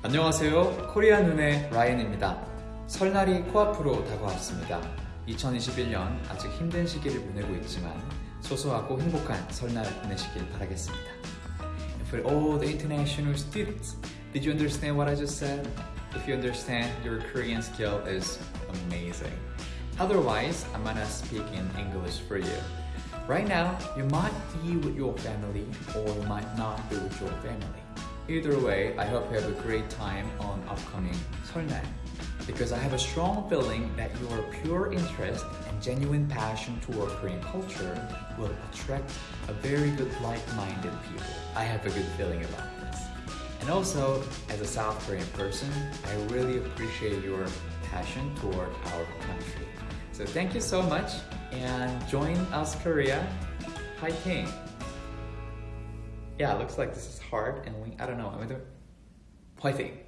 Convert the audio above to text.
안녕하세요. 코리아 눈의 라이언입니다. 설날이 코앞으로 다가왔습니다. 2021년 아직 힘든 시기를 보내고 있지만 소소하고 행복한 설날 보내시길 바라겠습니다. For all the international students, did you understand what I just said? If you understand, your Korean skill is amazing. Otherwise, I'm gonna speak in English for you. Right now, you might be with your family or you might not be with your family. Either way, I hope you have a great time on upcoming Seolnal because I have a strong feeling that your pure interest and genuine passion toward Korean culture will attract a very good like-minded people. I have a good feeling about this. And also, as a South Korean person, I really appreciate your passion toward our country. So thank you so much and join us Korea. Fighting! Yeah, it looks like this is hard and we, I don't know. I'm gonna do fighting.